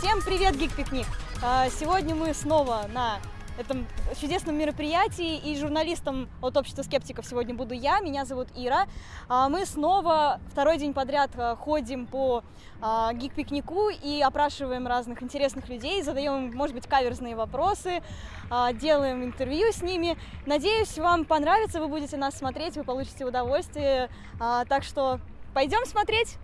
Привет, Гик Пикник! А, Сегодня мы снова на этом чудесном мероприятии, и журналистом от общества скептиков сегодня буду я, меня зовут Ира. А, Мы снова второй день подряд а, ходим по гик-пикнику и опрашиваем разных интересных людей, задаем может быть, каверзные вопросы, делаем интервью с ними. Надеюсь, вам понравится, вы будете нас смотреть, вы получите удовольствие. Так что пойдем смотреть!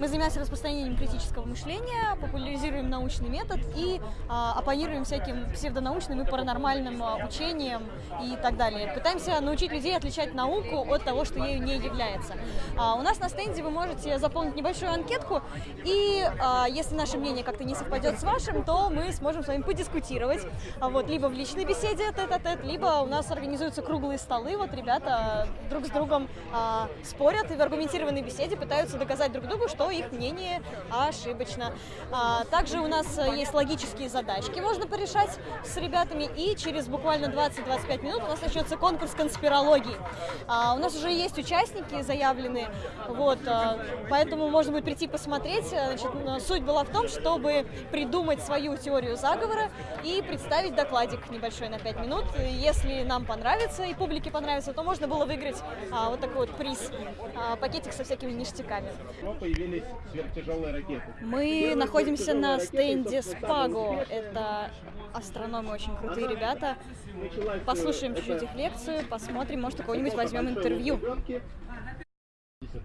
Мы занимаемся распространением критического мышления, популяризируем научный метод и а, оппонируем всяким псевдонаучным и паранормальным а, учениям и так далее. Пытаемся научить людей отличать науку от того, что ею не является. А, у нас на стенде вы можете заполнить небольшую анкетку, и а, если наше мнение как-то не совпадет с вашим, то мы сможем с вами подискутировать, а, вот, либо в личной беседе тет-а-тет, либо у нас организуются круглые столы, вот ребята друг с другом а, спорят и в аргументированной беседе пытаются доказать друг другу, что их мнение ошибочно. А, Также у нас э, есть логические задачки, можно порешать с ребятами, и через буквально 20-25 минут у нас начнется конкурс конспирологии. А, У нас уже есть участники заявленные, вот, а, поэтому можно будет прийти посмотреть. Значит, м, суть была в том, чтобы придумать свою теорию заговора и представить докладик небольшой на 5 минут. Если нам понравится и публике понравится, то можно было выиграть а, вот такой вот приз, пакетик со всякими ништяками. Но появились сверхтяжелые ракеты. Мы находимся на стенде Спаго. Это астрономы очень крутые ребята. Послушаем чуть-чуть их лекцию, посмотрим, может, у кого-нибудь возьмем интервью.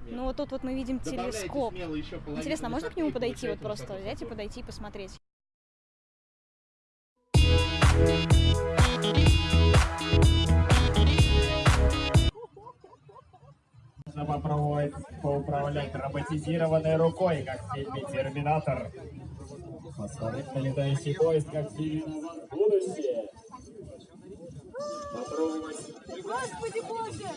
Ну вот тут вот мы видим телескоп. Интересно, а можно к нему подойти, вот просто взять и подойти и посмотреть? Можно попробовать поуправлять роботизированной рукой, как в фильме «Терминатор». Посмотреть на летающий поезд, как в фильме «Назад в будущее». Попробовать Господи боже!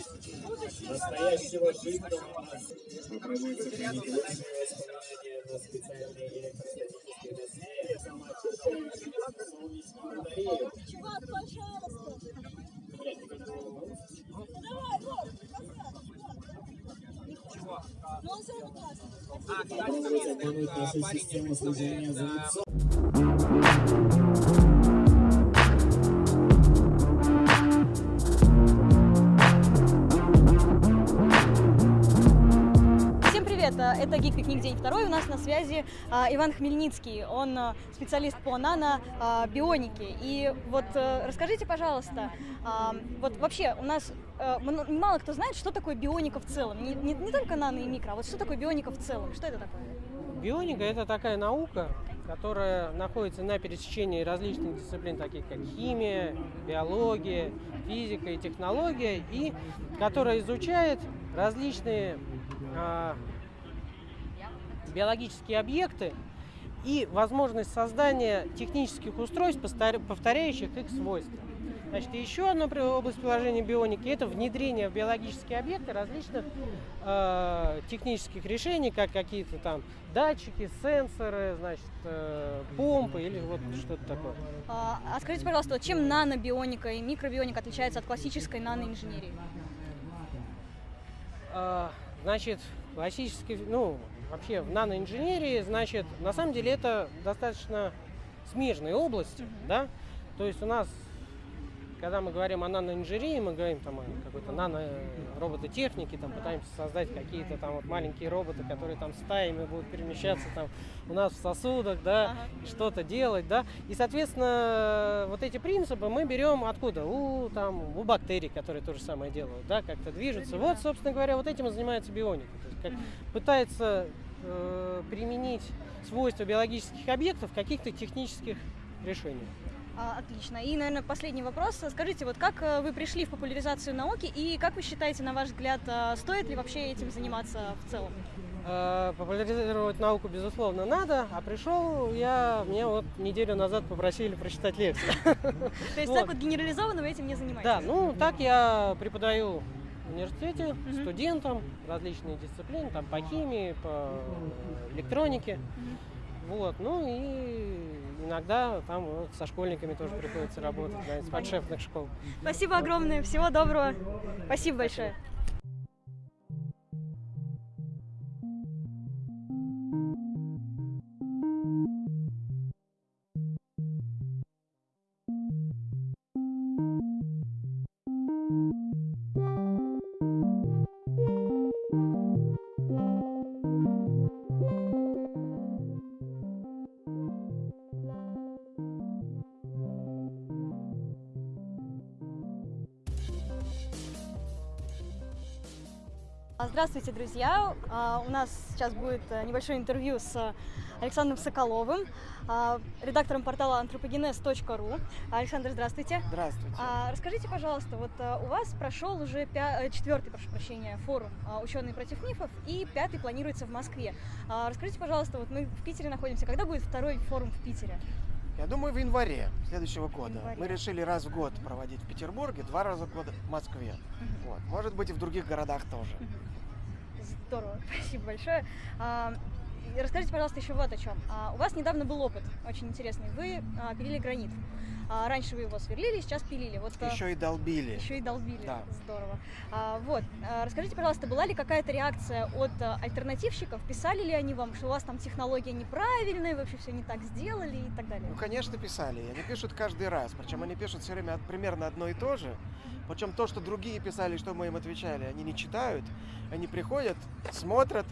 настоящего жидкого газа. Попробовать сохранить лучшие воспоминания на специальные электростатические досье, самоочищающие солнечную батарею. Чувак, пожалуйста! Ну он все равно классный. Попробовать обмануть нашу систему слежения Это Гик Пикник день второй. У нас на связи а, Иван Хмельницкий. Он а, специалист по нано-бионике. И вот э, расскажите, пожалуйста, а, вот вообще у нас э, мало кто знает, что такое бионика в целом. Не, не- не только нано и микро, а вот что такое бионика в целом? Что это такое? Бионика – это такая наука, которая находится на пересечении различных дисциплин, таких как химия, биология, физика и технология, и которая изучает различные а, биологические объекты и возможность создания технических устройств, повторяющих их свойства. Значит, еще одна область приложения бионики – это внедрение в биологические объекты различных э, технических решений, как какие-то там датчики, сенсоры, значит, э, помпы или вот что-то такое. А а скажите, пожалуйста, чем нанобионика и микробионика отличаются от классической наноинженерии? А, Значит, классический, ну, вообще в наноинженерии, значит, на самом деле это достаточно смежные области, да, то есть у нас, когда мы говорим о наноинженерии, мы говорим там о какой-то нано-робототехнике, там пытаемся создать какие-то там вот маленькие роботы, которые там стаями будут перемещаться там у нас в сосудах, да, Ага. что-то делать, да, и, соответственно, вот эти принципы мы берем откуда? У, там, у бактерий, которые то же самое делают, да, как-то движутся. Вот, собственно говоря, вот этим и занимается бионика. То есть как пытается э, применить свойства биологических объектов в каких-то технических решениях. А, Отлично. И, наверное, последний вопрос. Скажите, вот как э, вы пришли в популяризацию науки и как вы считаете, на ваш взгляд, э, стоит ли вообще этим заниматься в целом? Э, Популяризировать науку, безусловно, надо, а пришел я, мне вот неделю назад попросили прочитать лекцию. То есть Вот. так вот генерализованно вы этим не занимаетесь? Да, ну так я преподаю в университете студентам различные дисциплины, там по химии, по электронике. Вот, ну и иногда там вот со школьниками тоже приходится работать, да, из подшефных школ. Спасибо огромное, всего доброго. Спасибо большое. Здравствуйте, друзья! А, У нас сейчас будет э, небольшое интервью с Александром Соколовым, а, редактором портала anthropogenes.ru. Александр, здравствуйте! Здравствуйте. А, Расскажите, пожалуйста, вот а, у вас прошел уже пя- э, четвертый, прошу прощения, форум «Ученые против мифов» и пятый планируется в Москве. Расскажите, пожалуйста, вот мы в Питере находимся, когда будет второй форум в Питере? Я думаю, в январе следующего года. январе. Мы решили раз в год проводить в Петербурге, два раза в год в Москве. Вот. Может быть, и в других городах тоже. Здорово, спасибо большое. Расскажите, пожалуйста, еще вот о чем. А, У вас недавно был опыт очень интересный. Вы а, пилили гранит. А, Раньше вы его сверлили, сейчас пилили. Вот Еще и долбили. еще и долбили. Да. Здорово. Вот. Расскажите, пожалуйста, была ли какая-то реакция от альтернативщиков? Писали ли они вам, что у вас там технология неправильная, вы вообще все не так сделали и так далее? Ну, конечно, писали. Они пишут каждый раз. Причем они пишут все время примерно одно и то же. Причем то, что другие писали, что мы им отвечали, они не читают. Они приходят, смотрят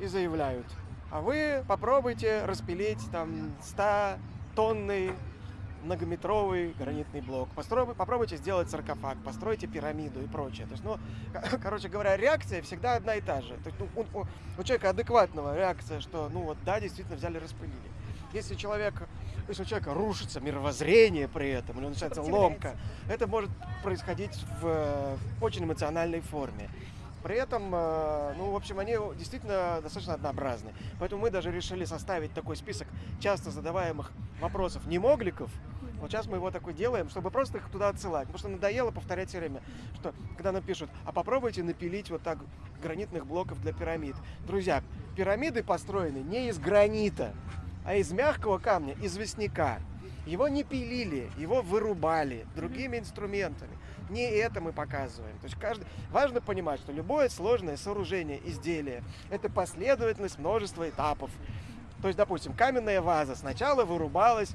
и заявляют. А вы попробуйте распилить там 100 тонный многометровый гранитный блок. Построй- попробуйте сделать саркофаг, постройте пирамиду и прочее. То есть, ну, ко- короче говоря, реакция всегда одна и та же. То есть, ну, у, у- у человека адекватного реакция, что, ну вот, да, действительно взяли, распылили. Если человек, если у человека рушится мировоззрение при этом, или начинается ломка, это может происходить в, в очень эмоциональной форме. При этом, э, ну, в общем, они действительно достаточно однообразны. Поэтому мы даже решили составить такой список часто задаваемых вопросов немогликов. Вот сейчас мы его такой делаем, чтобы просто их туда отсылать. Потому что надоело повторять все время, что когда нам пишут, а попробуйте напилить вот так гранитных блоков для пирамид. Друзья, пирамиды построены не из гранита, а из мягкого камня, известняка. Его не пилили, его вырубали другими инструментами. Не это мы показываем. То есть каждый... важно понимать, что любое сложное сооружение, изделие – это последовательность множества этапов. То есть, допустим, каменная ваза сначала вырубалась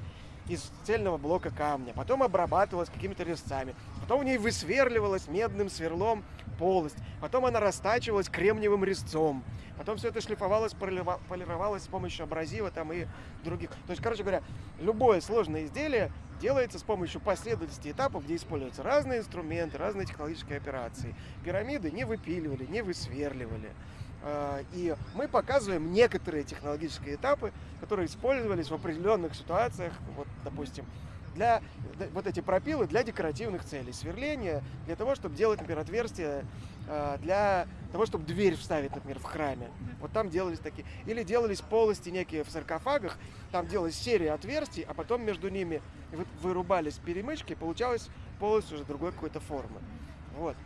из цельного блока камня, потом обрабатывалась какими-то резцами, потом в ней высверливалась медным сверлом полость, потом она растачивалась кремниевым резцом, потом все это шлифовалось, полировалось с помощью абразива там и других. То есть, короче говоря, любое сложное изделие делается с помощью последовательности этапов, где используются разные инструменты, разные технологические операции. Пирамиды не выпиливали, не высверливали. А, И мы показываем некоторые технологические этапы, которые использовались в определенных ситуациях, вот, допустим, для вот эти пропилы для декоративных целей, сверления для того, чтобы делать, например, отверстия а, для того, чтобы дверь вставить, например, в храме. Вот там делались такие. Или делались полости некие в саркофагах, там делалась серия отверстий, а потом между ними вы- вырубались перемычки, и получалась полость уже другой какой-то формы. Вот.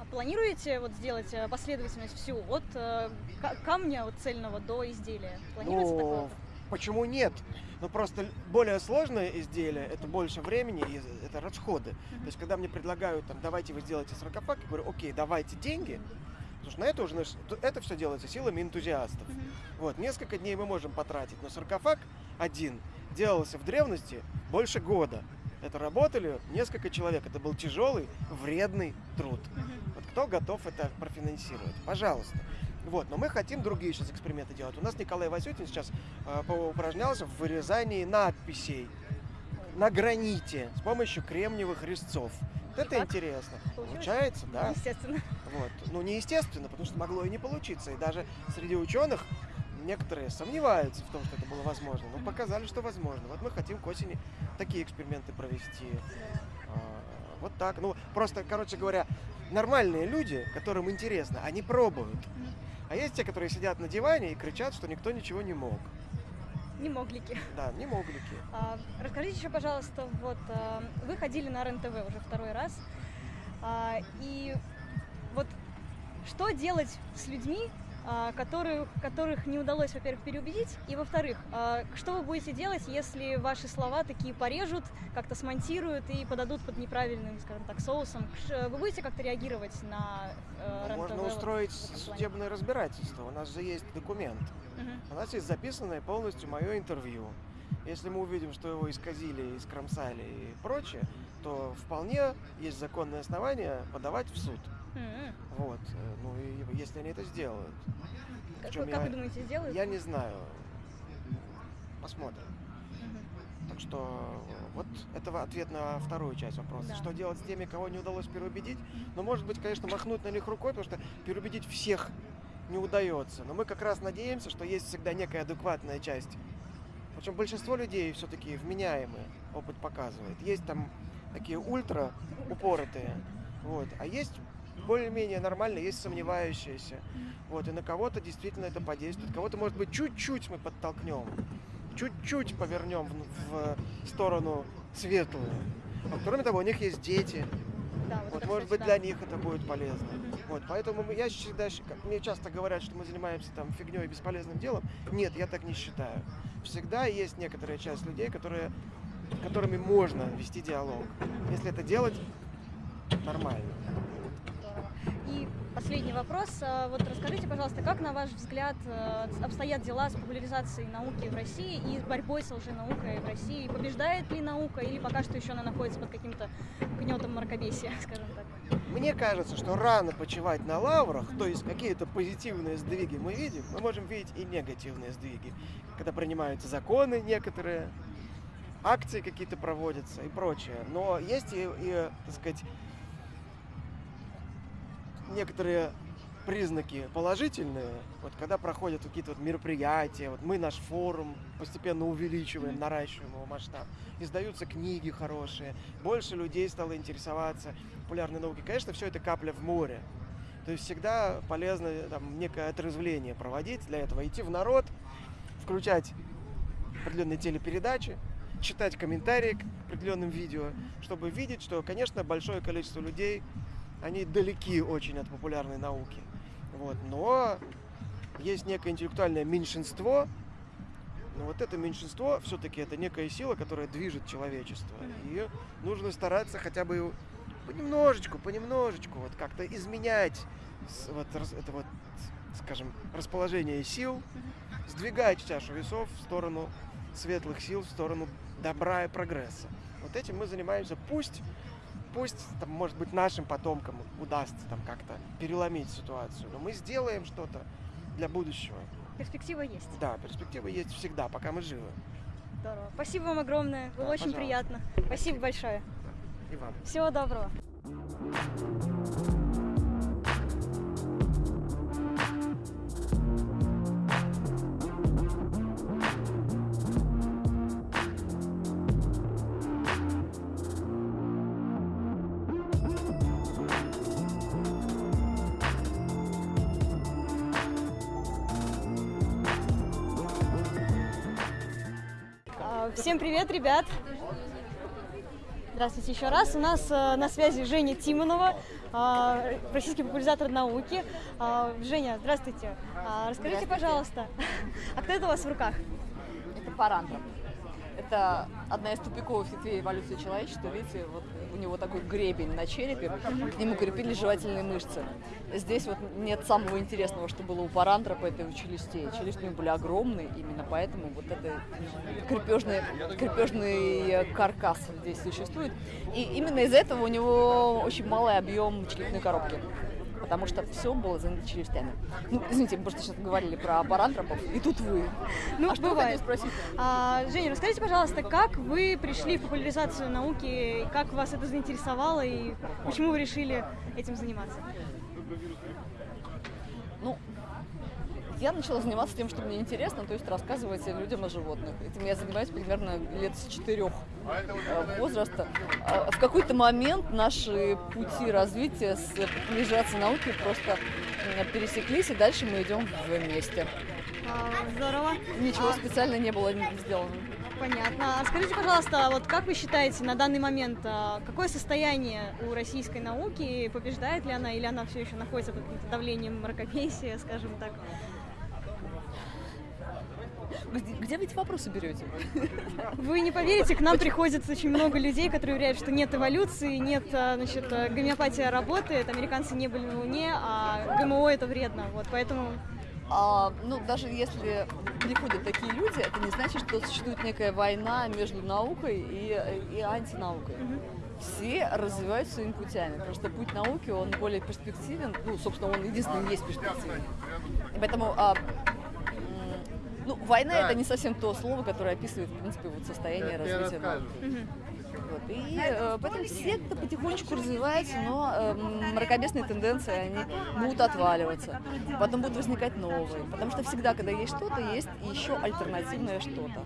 А Планируете вот сделать э, последовательность всю от э, ка- камня от цельного до изделия? Планируете Ну, такое? Почему нет? Ну, просто более сложное изделие, это больше времени и это расходы. То есть, когда мне предлагают, там, давайте вы сделаете саркофаг, я говорю, окей, давайте деньги, потому что на это уже, это все делается силами энтузиастов. Вот, несколько дней мы можем потратить, но саркофаг один делался в древности больше года. Это работали несколько человек, это был тяжелый, вредный труд. Вот кто готов это профинансировать? Пожалуйста. Вот, но мы хотим другие сейчас эксперименты делать. У нас Николай Васютин сейчас э, поупражнялся в вырезании надписей на граните с помощью кремниевых резцов. Вот это как? интересно. Получилось? Получается, да. Естественно. Вот. Ну, неестественно, потому что могло и не получиться. И даже среди ученых некоторые сомневаются в том, что это было возможно. Но показали, что возможно. Вот мы хотим к осени такие эксперименты провести. А, Вот так. Ну, просто, короче говоря, нормальные люди, которым интересно, они пробуют. А есть те, которые сидят на диване и кричат, что никто ничего не мог. Не моглики. Да, не моглики. А, Расскажите еще, пожалуйста, вот а, вы ходили на РЕН-ТВ уже второй раз, а, и вот что делать с людьми, которых, которых не удалось, во-первых, переубедить, и, во-вторых, а, что вы будете делать, если ваши слова такие порежут, как-то смонтируют и подадут под неправильным, скажем так, соусом? Вы будете как-то реагировать на э, Ну, можно вот устроить судебное разбирательство. У нас же есть документ. Мгм. У нас есть записанное полностью мое интервью. Если мы увидим, что его исказили, искромсали и прочее, то вполне есть законное основание подавать в суд. М-м. Вот. э, Ну и если они это сделают. Как, как я- вы думаете, сделают? Я не знаю. Посмотрим. Так Так что вот это ответ на вторую часть вопроса. Да. Что делать с теми, кого не удалось переубедить? Ну, может быть, конечно, махнуть на них рукой, потому что переубедить всех не удается. Но мы как раз надеемся, что есть всегда некая адекватная часть. Причем большинство людей все-таки вменяемые, опыт показывает. Есть там такие ультра упоротые, вот, а есть более-менее нормально, есть сомневающиеся. Вот, и на кого-то действительно это подействует. Кого-то, может быть, чуть-чуть мы подтолкнем, чуть-чуть повернем в, в сторону светлую. А кроме того, у них есть дети. Да, вот Вот, может кстати, быть, да. для них это будет полезно. Вот, поэтому мы- я всегда, мне часто говорят, что мы занимаемся там фигней и бесполезным делом. Нет, я так не считаю. Всегда есть некоторая часть людей, которые, которыми можно вести диалог. Если это делать нормально. Последний вопрос. А, Вот расскажите, пожалуйста, как, на ваш взгляд, э, обстоят дела с популяризацией науки в России и с борьбой с лженаукой в России? Побеждает ли наука или пока что еще она находится под каким-то гнетом мракобесия, скажем так? Мне кажется, что рано почивать на лаврах, то есть какие-то позитивные сдвиги мы видим, мы можем видеть и негативные сдвиги, когда принимаются законы некоторые, акции какие-то проводятся и прочее. Но есть и, и, так сказать, некоторые признаки положительные, вот когда проходят какие-то вот мероприятия, вот мы наш форум постепенно увеличиваем, наращиваем его масштаб, издаются книги хорошие, больше людей стало интересоваться популярной наукой. Конечно, все это капля в море. То есть всегда полезно там, некое отрезвление проводить для этого, идти в народ, включать определенные телепередачи, читать комментарии к определенным видео, чтобы видеть, что, конечно, большое количество людей, они далеки очень от популярной науки. Вот. Но есть некое интеллектуальное меньшинство, но вот это меньшинство все-таки это некая сила, которая движет человечество. И нужно стараться хотя бы понемножечку, понемножечку вот как-то изменять вот, это вот, скажем, расположение сил, сдвигать чашу весов в сторону светлых сил, в сторону добра и прогресса. Вот этим мы занимаемся. Пусть, пусть, там, может быть, нашим потомкам удастся там как-то переломить ситуацию, но мы сделаем что-то для будущего. Перспектива есть. Да, перспективы есть всегда, пока мы живы. Здорово. Спасибо вам огромное. Было Да, очень пожалуйста. приятно. Спасибо большое. И вам. Всего доброго. Всем привет, ребят! Здравствуйте еще раз. У нас э, на связи Женя Тимонова, э, российский популяризатор науки. А, Женя, здравствуйте. Расскажите, пожалуйста, а кто это у вас в руках? Это парантроп. Это одна из тупиковых ветвей эволюции человечества. Видите, вот у него такой гребень на черепе, к нему крепились жевательные мышцы. Здесь вот нет самого интересного, что было у парантропа, это у челюстей. Челюсти у него были огромные, именно поэтому вот это крепежный, крепежный каркас здесь существует. И именно из-за этого у него очень малый объем черепной коробки. Потому что все было занято челюстями. Ну, извините, мы просто сейчас говорили про парантропов, и тут вы. Ну, а что вы бывает. хотели спросить? А, Женя, расскажите, пожалуйста, как вы пришли в популяризацию науки, как вас это заинтересовало и почему вы решили этим заниматься? Ну, я начала заниматься тем, что мне интересно, то есть рассказывать людям о животных. Этим я занимаюсь примерно лет с четырех э, возраста. А В какой-то момент наши пути развития с популяризацией науки просто пересеклись, и дальше мы идем вместе. А, здорово. Ничего А, специально не было сделано. Понятно. А скажите, пожалуйста, вот как вы считаете на данный момент, какое состояние у российской науки, побеждает ли она или она все еще находится под давлением мракобесия, скажем так? Где, где вы эти вопросы берете? Вы не поверите, к нам приходит очень много людей, которые уверяют, что нет эволюции, нет, а, значит, а, гомеопатия работает, американцы не были на Луне, а ГМО это вредно. Вот поэтому А, ну, даже если приходят такие люди, это не значит, что существует некая война между наукой и, и антинаукой. Все развивают своими путями. Просто путь науки, он более перспективен. Ну, собственно, он единственный есть перспективен. Поэтому а, Ну, война Да. это не совсем то слово, которое описывает, в принципе, вот состояние Я развития науки. Вот. И э, поэтому секта потихонечку развивается, но э, мракобесные тенденции, они будут отваливаться. Потом будут возникать новые. Потому что всегда, когда есть что-то, есть еще альтернативное что-то.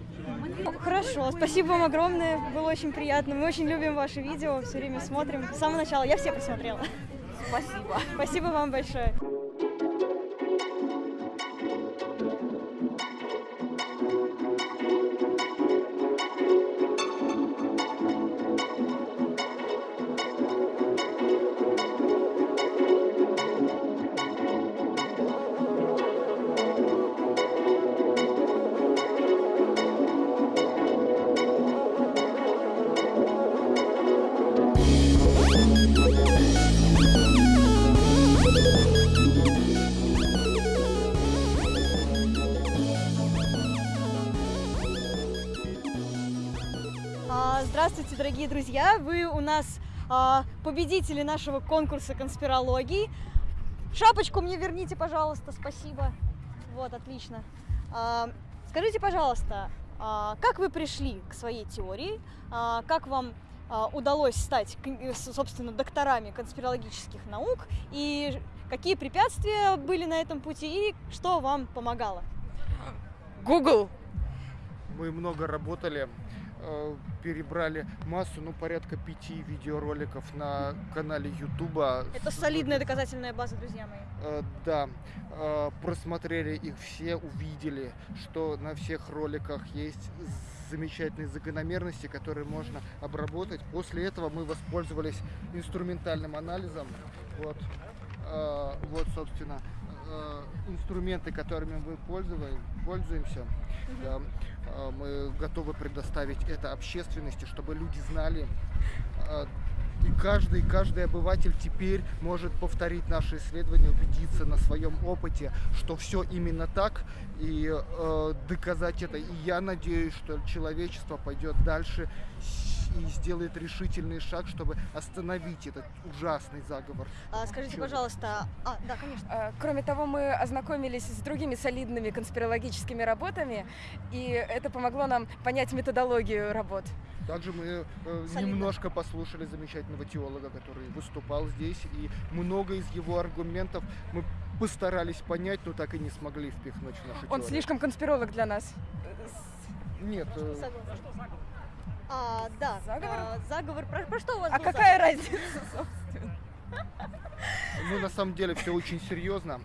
Ну, Хорошо, спасибо вам огромное, было очень приятно. Мы очень любим ваши видео, все время смотрим. С самого начала я все посмотрела. Спасибо. Спасибо вам большое. Дорогие друзья! Вы у нас а, победители нашего конкурса конспирологии. Шапочку мне верните, пожалуйста, спасибо. Вот, отлично. А, Скажите, пожалуйста, а, как вы пришли к своей теории? А, Как вам а, удалось стать, собственно, докторами конспирологических наук? И какие препятствия были на этом пути? И что вам помогало? Google. Мы много работали, перебрали массу, ну, порядка пяти видеороликов на канале Ютуба. Это солидная доказательная база, друзья мои. Э, Да, э, просмотрели их все, увидели, что на всех роликах есть замечательные закономерности, которые можно обработать. После этого мы воспользовались инструментальным анализом. Вот, э, вот собственно, э, инструменты, которыми мы пользуем- пользуемся. Да, э, мы готовы предоставить это общественности, чтобы люди знали, э, и каждый, каждый обыватель теперь может повторить наши исследования, убедиться на своем опыте, что все именно так, и э, доказать это. И я надеюсь, что человечество пойдет дальше и сделает решительный шаг, чтобы остановить этот ужасный заговор. А, Скажите, Чё? пожалуйста, а, да, конечно. А, Кроме того, мы ознакомились с другими солидными конспирологическими работами, и это помогло нам понять методологию работ. Также мы э, немножко послушали замечательного теолога, который выступал здесь, и много из его аргументов мы постарались понять, но так и не смогли впихнуть в нашу Он теорию. слишком конспиролог для нас. Нет, э. А, да, Заговор? а, заговор. Про, про что у вас А был какая заговор? разница, собственно? ну на самом деле все очень серьезно.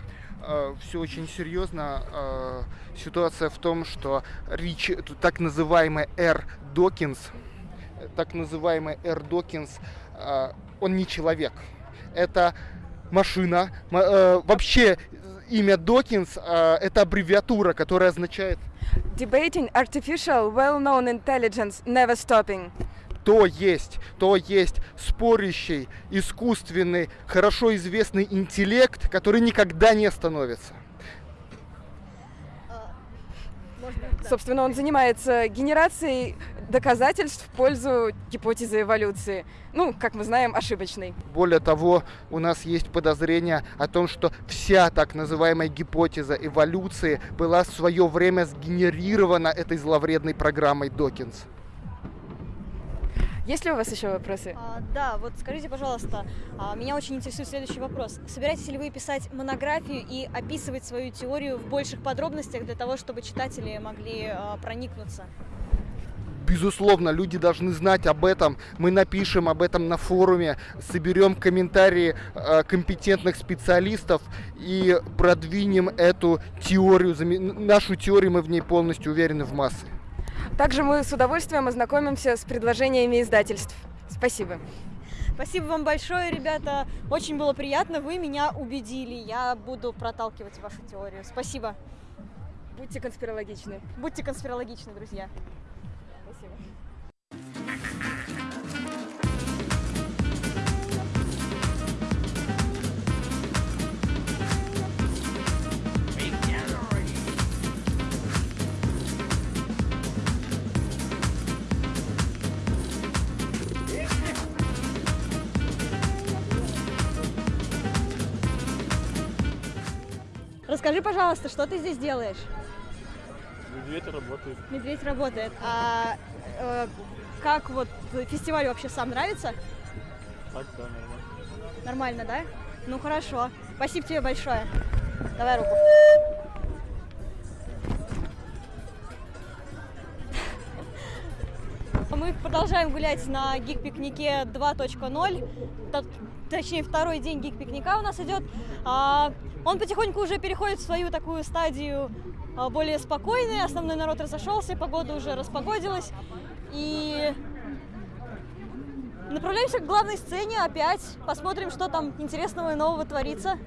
Все очень серьезно. Э, Ситуация в том, что Рич, так называемый Р. Докинс, так называемый Р. Докинс, э, он не человек. Это машина. Э, Вообще имя Докинс э, это аббревиатура, которая означает Debating artificial, well-known intelligence, never stopping. то есть, то есть спорящий, искусственный, хорошо известный интеллект, который никогда не остановится. А. Собственно, он занимается генерацией доказательств в пользу гипотезы эволюции. Ну, как мы знаем, ошибочной. Более того, у нас есть подозрение о том, что вся так называемая гипотеза эволюции была в свое время сгенерирована этой зловредной программой Докинс. Есть ли у вас еще вопросы? А, да, вот скажите, пожалуйста, а, меня очень интересует следующий вопрос. Собираетесь ли вы писать монографию и описывать свою теорию в больших подробностях для того, чтобы читатели могли а, проникнуться? Безусловно, люди должны знать об этом. Мы напишем об этом на форуме, соберем комментарии э, компетентных специалистов и продвинем эту теорию. Нашу теорию мы в ней полностью уверены в массы. Также мы с удовольствием ознакомимся с предложениями издательств. Спасибо. Спасибо вам большое, ребята. Очень было приятно. Вы меня убедили. Я буду проталкивать вашу теорию. Спасибо. Будьте конспирологичны. Будьте конспирологичны, друзья. Расскажи, пожалуйста, что ты здесь делаешь? Медведь работает. Медведь работает. А э, как вот фестиваль вообще сам нравится? Так, да, нормально. Нормально, да? Ну хорошо. Спасибо тебе большое. Давай руку. Мы продолжаем гулять на гик-пикнике 2.0, Т- точнее второй день гик-пикника у нас идет. А, Он потихоньку уже переходит в свою такую стадию а, более спокойной, основной народ разошелся, погода уже распогодилась. И направляемся к главной сцене опять, посмотрим, что там интересного и нового творится.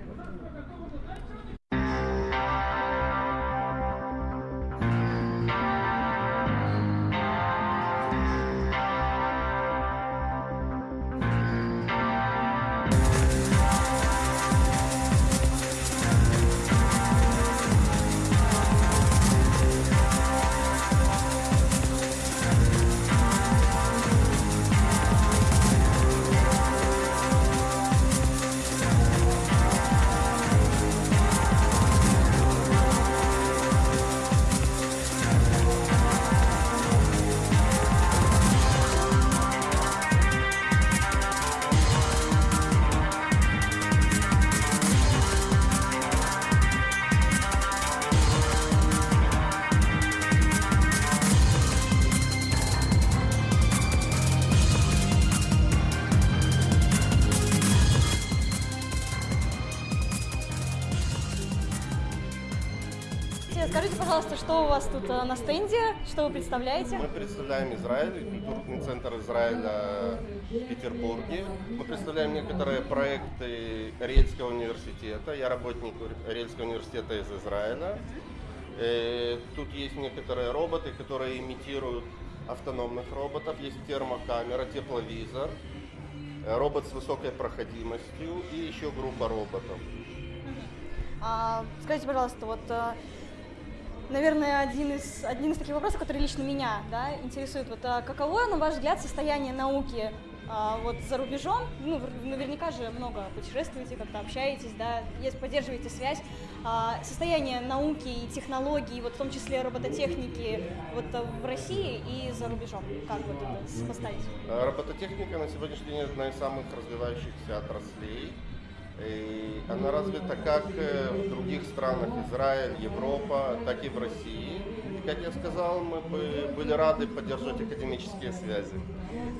Что у вас тут э, на стенде, что вы представляете? Мы представляем Израиль, культурный центр Израиля в Петербурге. Мы представляем некоторые проекты Ариэльского университета. Я работник Ариэльского университета из Израиля. Э, Тут есть некоторые роботы, которые имитируют автономных роботов. Есть термокамера, тепловизор, э, робот с высокой проходимостью и еще группа роботов. А, скажите, пожалуйста, вот, наверное, один из, один из таких вопросов, который лично меня да, интересует. Вот, а каково, на ваш взгляд, состояние науки а, вот за рубежом? Ну, наверняка же много путешествуете, как-то общаетесь, да, если поддерживаете связь. А, состояние науки и технологий, вот в том числе робототехники, вот э, в России и за рубежом. Как вот это сопоставить? Э, Робототехника на сегодняшний день одна из самых развивающихся отраслей. И она развита как э, в других странах, Израиль, Европа, так и в России. И, как я сказал, мы бы были рады поддержать академические связи.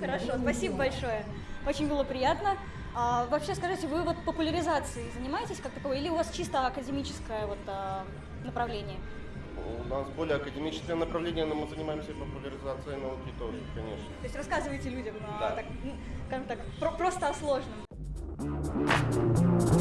Хорошо, спасибо большое. Очень было приятно. А, вообще, скажите, вы вот популяризацией занимаетесь как таковой, или у вас чисто академическое вот, а, направление? У нас более академическое направление, но мы занимаемся и популяризацией науки тоже, конечно. То есть рассказываете людям, а, Да. так, ну, так, про- просто о сложном. Thank you.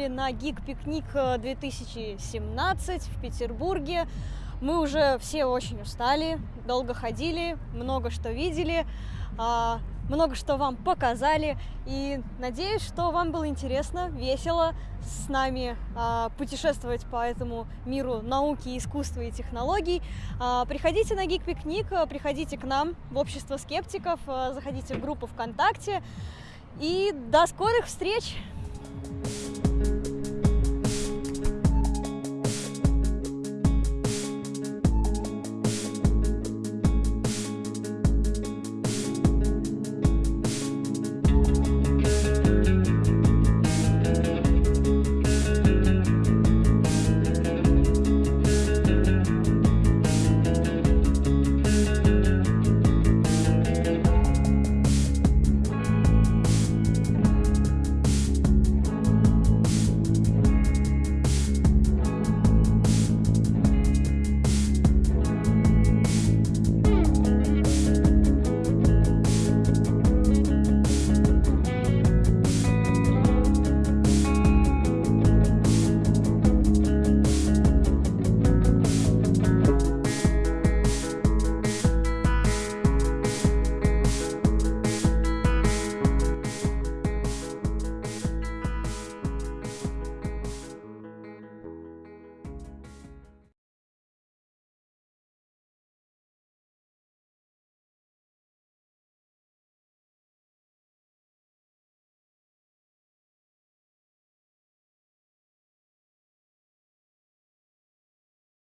Были на Гик Пикник э, 2017 в Петербурге. Мы уже все очень устали, долго ходили, много что видели, а, много что вам показали. И надеюсь, что вам было интересно, весело с нами а, путешествовать по этому миру науки, искусства и технологий. А, Приходите на Гик Пикник, э, приходите к нам в общество скептиков, э, заходите в группу ВКонтакте. И до скорых встреч!